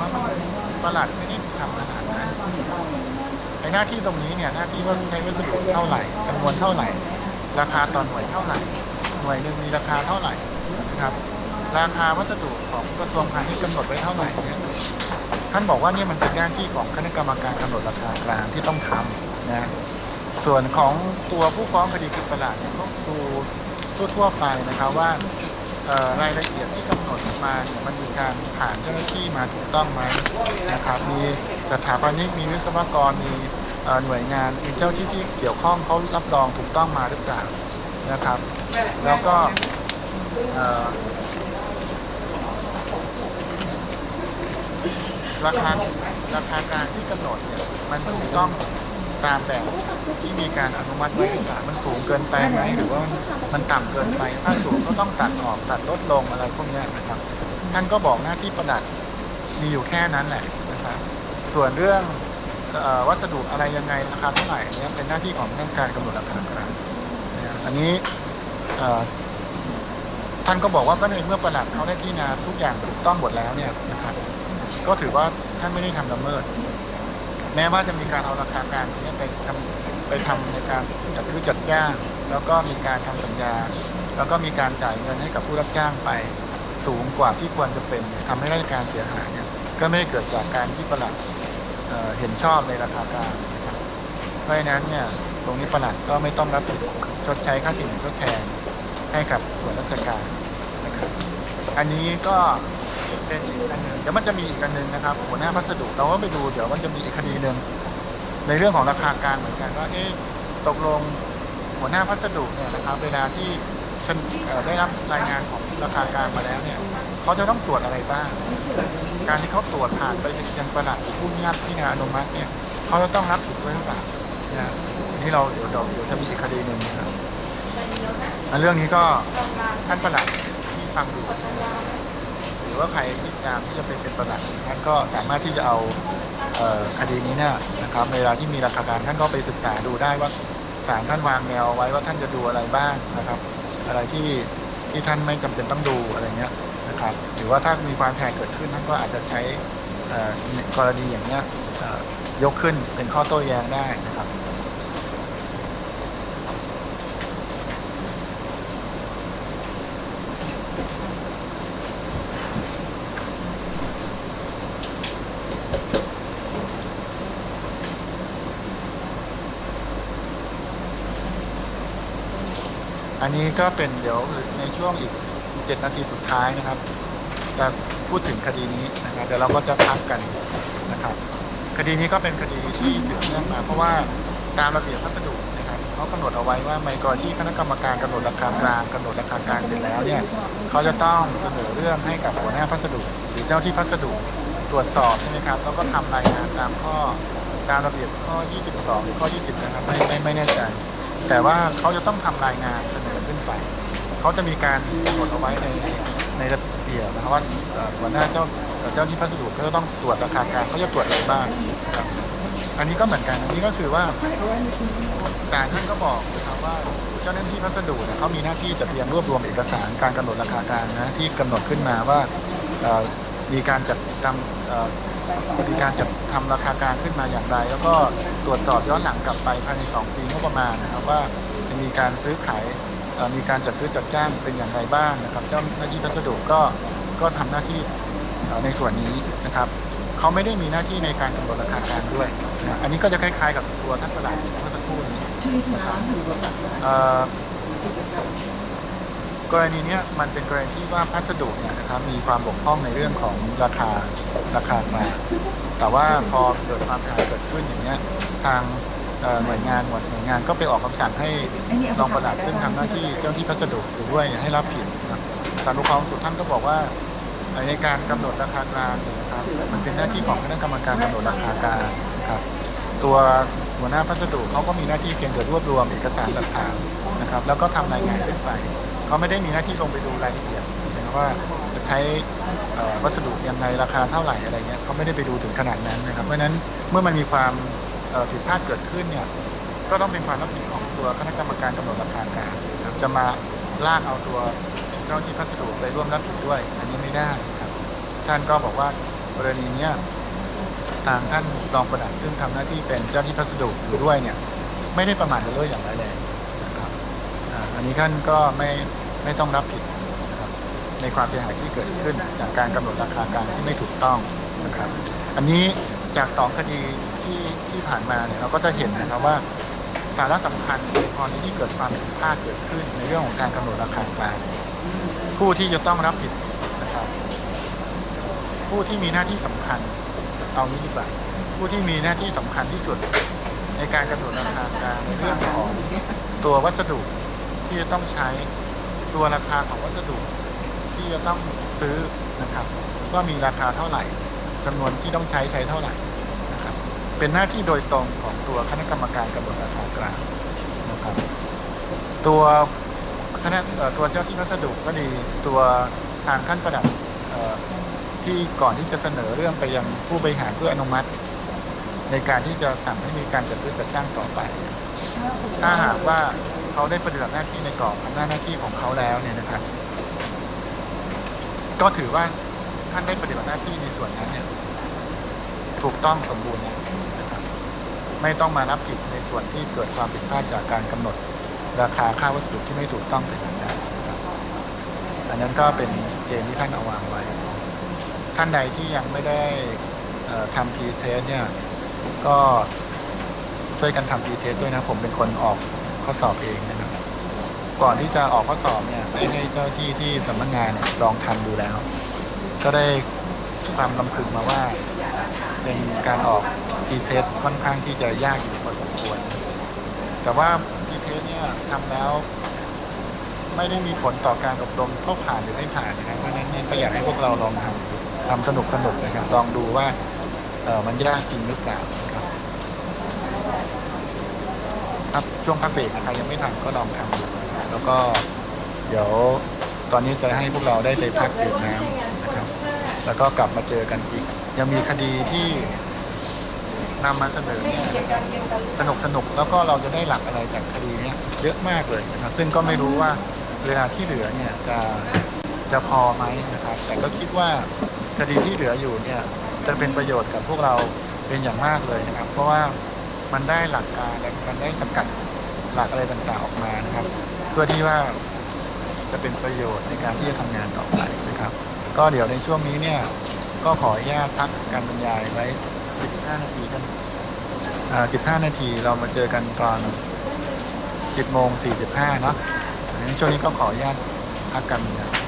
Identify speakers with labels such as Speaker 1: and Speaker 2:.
Speaker 1: ว่ามันประหลัดไม่ได้ทำขนาดนั้นไอ้หน้าที่ตรงนี้เนี่ยหน้าที่ว่าใช้วัสดุเท่าไหร่จำนวนเท่าไหร่ ราคาต่อหน่วยเท่าไหร่ หน่วยหนึ่งมีราคาเท่าไหร่นะครับ ราคาวัสดุของกระทรวงพาณิชย์กำหนดไว้เท่าไหร่เนี่ยท่านบอกว่าเนี่ยมันเป็นหน้าที่ของคณะกรรมการกำหนดราคากลางที่ต้องทำนะส่วนของตัวผู้ฟ้องคดีคือประหลาดเนี่ยก็ดูทั่วๆไปนะครับว่า รายละเอียดที่กำหนดมาเนี่ยมันมีการผ่านเจ้าหน้าที่มาถูกต้องไหมนะครับมีสถาปนิกมีวิศวกรมีหน่วยงานมีเจ้าที่ที่เกี่ยวข้องเขารับรองถูกต้องมาหรือเปล่านะครับ แล้วก็ราคาราคากลางที่กำหนดเนี่ยมันถูกต้อง ตามแบบที่มีการอนุมัติไว้หรือเปล่ามันสูงเกินไปไหมหรือว่ามันต่ำเกินไป ถ้าสูงก็ต้องตัดออกตัดลดลงอะไรพวกนี้นะครับ ท่านก็บอกหน้าที่ประหลัดมีอยู่แค่นั้นแหละนะครับ ส่วนเรื่องวัสดุอะไรยังไงราคาเท่าไหร่เนี่ยเป็นหน้าที่ของทางการกำหนดราคาครับอันนี้ท่านก็บอกว่าก็ในเมื่อประหลัดเขาได้พิจารณาทุกอย่างถูกต้องหมดแล้วเนี่ยนะครับ ก็ถือว่าท่านไม่ได้ทำละเมิด แม้ว่าจะมีการเอาราคากลางตรงนี้ไปทำไปทำในการจัดซื้อจัดจ้าง แล้วก็มีการทำสัญญา แล้วก็มีการจ่ายเงินให้กับผู้รับจ้างไปสูงกว่าที่ควรจะเป็นเนี่ยทำให้ราชการเสียหายเนี่ยก็ไม่ได้เกิดจากการที่ประหลัดเเห็นชอบในราคากลางนะครับเพราะฉะนั้นเนี่ยตรงนี้ประหลัดก็ไม่ต้องรับผิดชดใช้ค่าสินทดแทนให้กับส่วนราชการนะครับอันนี้ก็ เป็นอีกอันหนึ่งเดี๋ยวมันจะมีอีกอันหนึ่งนะครับหัวหน้าพัสดุเราก็ไปดูเดี๋ยวมันจะมีอีกคดีหนึ่งในเรื่องของราคากลางเหมือนกันว่าเอ๊ะตกลงหัวหน้าพัสดุเนี่ยนะครับเวลาที่ฉันได้รับรายงานของราคากลางมาแล้วเนี่ยเขาจะต้องตรวจอะไรบ้าง การที่เขาตรวจผ่านไปยังประหลัดผู้มีอำนาจพิจารณาอนุมัติเนี่ยเขาจะต้องรับผิดด้วยหรือเปล่านะนนี้เราเดี๋ยวเดี๋ยวจะมีอีกคดีหนึ่งนะครับเรื่องนี้ก็ท่านประหลัดที่ฟังอยู่ รือว่าใครที่ตามที่จะไปเป็นประหลัดท่านก็สามารถที่จะเอาคดีนี้เนี่ยนะครับเวลาที่มีราคาการท่านก็ไปศึกษาดูได้ว่าศาลท่านวางแนวไว้ว่าท่านจะดูอะไรบ้างนะครับ อะไรที่ที่ท่านไม่จำเป็นต้องดูอะไรเงี้ยนะครับหรือว่าถ้ามีความแทนเกิดขึ้นท่านก็อาจจะใช้กรณีอย่างเนี้ยยกขึ้นเป็นข้อโต้แย้งได้นะครับ อันนี้ก็เป็นเดี๋ยวในช่วงอีก 7 นาทีสุดท้ายนะครับ จะพูดถึงคดีนี้นะครับเดี๋ยวเราก็จะพักกันนะครับ คดีนี้ก็เป็นคดีที่สืบเนื่องมาเพราะว่าตามระเบียบพัสดุนะครับเขากำหนดเอาไว้ว่าในกรณีที่คณะกรรมการกำหนดราคากลางกำหนดราคากลางเสร็จแล้วเนี่ยเขาจะต้องเสนอเรื่องให้กับหัวหน้าพัสดุ หรือเจ้าที่พัสดุตรวจสอบใช่ไหมครับแล้วก็ทำรายงานตามข้อตามระเบียบข้อ 22 หรือข้อ 20 นะครับไม่ไม่ไม่แน่ใจ แต่ว่าเขาจะต้องทำรายงานเสนอขึ้นไปเขาจะมีการกำหนดเอาไว้ในในระเบียบนะครับว่าหัวหน้าเจ้าเจ้าที่พัสดุเขาจะต้องตรวจราคากลางเขาจะตรวจอะไรบ้างอันนี้ก็เหมือนกันอันนี้ก็คือว่าศาลท่านก็บอกนะครับว่าเจ้าหน้าที่พัสดุเนี่ยเขามีหน้าที่จะเตรียมรวบรวมเอกสารการกำหนดราคากลางนะที่กำหนดขึ้นมาว่า มีการจัดทำมีการจัดทำราคากลางขึ้นมาอย่างไร แล้วก็ตรวจสอบย้อนหลังกลับไปภายใน 2 ปีงบประมาณนะครับว่าจะมีการซื้อขายมีการจัดซื้อจัดจ้างเป็นอย่างไรบ้างนะครับ เจ้าหน้าที่พัสดุก็ก็ทำหน้าที่ในส่วนนี้นะครับเขาไม่ได้มีหน้าที่ในการกำหนดราคากลางด้วยนะอันนี้ก็จะคล้ายๆ กับตัวท่านประหลัดเมื่อสักครู่นี้นะครับเอ่อ กรณีเนี้ยมันเป็นกรณีที่ว่าพัสดุเนี่ยนะครับมีความบกพร่องในเรื่องของราคาราคากลางแต่ว่าพอเกิดความเสียหายเกิดขึ้นอย่างเงี้ยทางเอ่อหน่วยงานหมวดหน่วยงานก็ไปออกคำสั่งให้รองประหลัดซึ่งทำหน้าที่เจ้าหน้าที่พัสดุอยู่ด้วยให้รับผิดนะครับศาลปกครองสูงสุดท่านก็บอกว่าในการกำหนดราคากลางเนี่ยนะครับมันเป็นหน้าที่ของคณะกรรมการกำหนดราคากลางนะครับ ตัวหัวหน้าพัสดุเขาก็มีหน้าที่เพียงแต่รวบรวมเอกสารหลักฐานนะครับ แล้วก็ทำรายงานขึ้นไป เขาไม่ได้มีหน้าที่ลงไปดูรายละเอียดนะว่าจะใช้วัสดุยังไงราคาเท่าไหร่อะไรเงี้ยเขาไม่ได้ไปดูถึงขนาดนั้นนะครับ เพราะฉะนั้นเมื่อมันมีความผิดพลาดเกิดขึ้นเนี่ยก็ต้องเป็นความรับผิดของตัวคณะกรรมการกำหนดราคากลางจะมาลากเอาตัวเจ้าหน้าที่พัสดุไปร่วมรับผิดด้วย อันนี้ไม่ได้ครับ ท่านก็บอกว่ากรณีเนี้ยทางท่านรองประหลัดซึ่งทำหน้าที่เป็นเจ้าหน้าที่พัสดุอยู่ด้วยเนี่ยไม่ได้ประมาทเลินเล่ออย่างร้ายแรง อันนี้ท่านก็ไม่ไม่ต้องรับผิดในความเสียหายที่เกิดขึ้น จากการกำหนดราคากลางที่ไม่ถูกต้องนะครับ อันนี้จากสองคดีที่ที่ผ่านมาเนี่ยเราก็จะเห็นนะครับว่าสาระสำคัญในกรณีที่เกิดความผิดพลาดเกิดขึ้น ในเรื่องของการกำหนดราคากลางผู้ที่จะต้องรับผิดนะครับ ผู้ที่มีหน้าที่สำคัญเอานี้ดีกว่าผู้ที่มีหน้าที่สำคัญที่สุด ในการกำหนดราคากลางในเรื่องของตัววัสดุ ที่จะต้องใช้ตัวราคาของวัสดุ ที่จะต้องซื้อนะครับว่ามีราคาเท่าไหร่จำนวนที่ต้องใช้ใช้เท่าไหร่นะครับเป็นหน้าที่โดยตรงของตัวคณะกรรมการกำหนดราคากลางนะครับตัวคณะตัวเจ้าที่วัสดุก็ดีตัวทางขั้นประดับที่ก่อนที่จะเสนอเรื่องไปยังผู้บริหารเพื่ออนุมัติ ในการที่จะสั่งให้มีการจัดซื้อจัดจ้างต่อไป ถ้าหากว่า เขาได้ปฏิบัติหน้าที่ในกรอบอำนาจหน้าที่ของเขาแล้วเนี่ยนะครับ ก็ถือว่าท่านได้ปฏิบัติหน้าที่ในส่วนนั้นเนี่ย ถูกต้องสมบูรณ์แล้วนะครับ ไม่ต้องมารับผิดในส่วนที่เกิดความผิดพลาดจากการกำหนด ราคาค่าวัสดุที่ไม่ถูกต้องแต่อย่าดนะอันนั้นก็เป็นเกณฑ์ที่ท่านเอาวางไว้ ท่านใดที่ยังไม่ได้ทำ pre-test เนี่ย ก็ช่วยกันทำ pre-test ด้วยนะ ผมเป็นคนออก ข้อสอบเองนะครับ ก่อนที่จะออกข้อสอบเนี่ยได้ให้เจ้าที่ที่สำนักงานเนี่ยลองทำดูแล้ว ก็ได้ความลำพึงมาว่า เป็นการออกpre-test ค่อนข้างที่จะยากอยู่พอสมควร แต่ว่า pre-test เนี่ยทำแล้ว ไม่ได้มีผลต่อการอบรมเข้าผ่านหรือไม่ผ่านนะครับเพราะฉะนั้นเนี่ยก็อยากให้พวกเราลองทำทำสนุกสนุกๆนะครับลองดูว่าเออมันยากจริงหรือเปล่าครับ ครับช่วงพักเบรกนะครับยังไม่ทำก็ลองทำดูแล้วก็เดี๋ยวตอนนี้จะให้พวกเราได้ไปพักดื่มน้ำนะครับ แล้วก็กลับมาเจอกันอีก ยังมีคดีที่นำมาเสนอเนี่ยสนุกสนุกแล้วก็เราจะได้หลักอะไรจากคดีเนี้ยเยอะมากเลยนะครับ ซึ่งก็ไม่รู้ว่าเวลาที่เหลือเนี่ยจะจะพอไหมนะครับ แต่ก็คิดว่าคดีที่เหลืออยู่เนี่ยจะเป็นประโยชน์กับพวกเราเป็นอย่างมากเลยนะครับ เพราะว่า มันได้หลักการและมันได้สกัดหลักอะไรต่างๆออกมานะครับ เพื่อที่ว่าจะเป็นประโยชน์ในการที่จะทำงานต่อไปนะครับ ก็เดี๋ยวในช่วงนี้เนี่ย ก็ขออนุญาตพักการบรรยายไว้ 15 นาทีกันอ่า15 นาทีเรามาเจอกันตอน 10โมง45เนาะในช่วงนี้ก็ขออนุญาตพักการบรรยาย